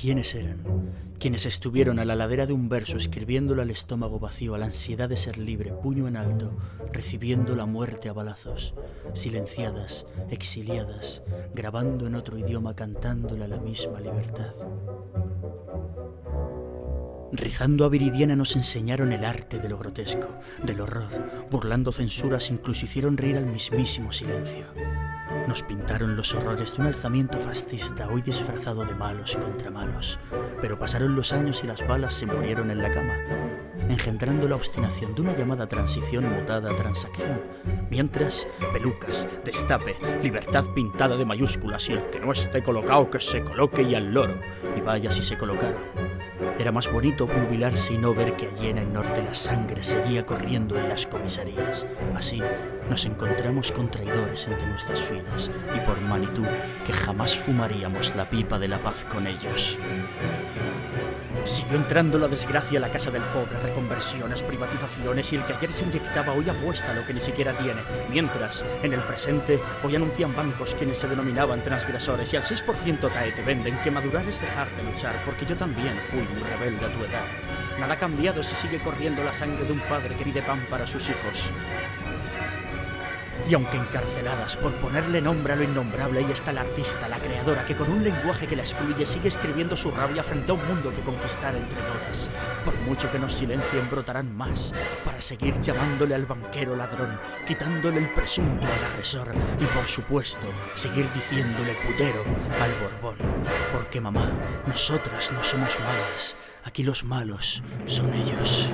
quiénes eran? Quienes estuvieron a la ladera de un verso escribiéndolo al estómago vacío, a la ansiedad de ser libre, puño en alto, recibiendo la muerte a balazos, silenciadas, exiliadas, grabando en otro idioma, cantándole la misma libertad. Rizando a Viridiana nos enseñaron el arte de lo grotesco, del horror, burlando censuras, incluso hicieron reír al mismísimo silencio. Nos pintaron los horrores de un alzamiento fascista hoy disfrazado de malos contra malos, pero pasaron los años y las balas se murieron en la cama, engendrando la obstinación de una llamada transición mutada transacción, mientras pelucas, destape, libertad pintada de mayúsculas y el que no esté colocado que se coloque y al loro, y vaya si se colocaron. Era más bonito obnubilarse y no ver que allí en el norte la sangre seguía corriendo en las comisarías. Así nos encontramos con traidores entre nuestras filas y por Manitou que jamás fumaríamos la pipa de la paz con ellos. Siguió entrando la desgracia a la casa del pobre, reconversiones, privatizaciones y el que ayer se inyectaba hoy apuesta lo que ni siquiera tiene. Mientras, en el presente, hoy anuncian bancos quienes se denominaban transgresores y al 6% cae te venden que madurar es dejar de luchar, porque yo también fui muy rebelde a tu edad. Nada ha cambiado si sigue corriendo la sangre de un padre que pide pan para sus hijos. Y aunque encarceladas por ponerle nombre a lo innombrable, ahí está la artista, la creadora, que con un lenguaje que la excluye sigue escribiendo su rabia frente a un mundo que conquistar entre todas. Por mucho que nos silencien, brotarán más para seguir llamándole al banquero ladrón, quitándole el presunto al agresor y por supuesto seguir diciéndole putero al Borbón. Porque mamá, nosotras no somos malas, aquí los malos son ellos.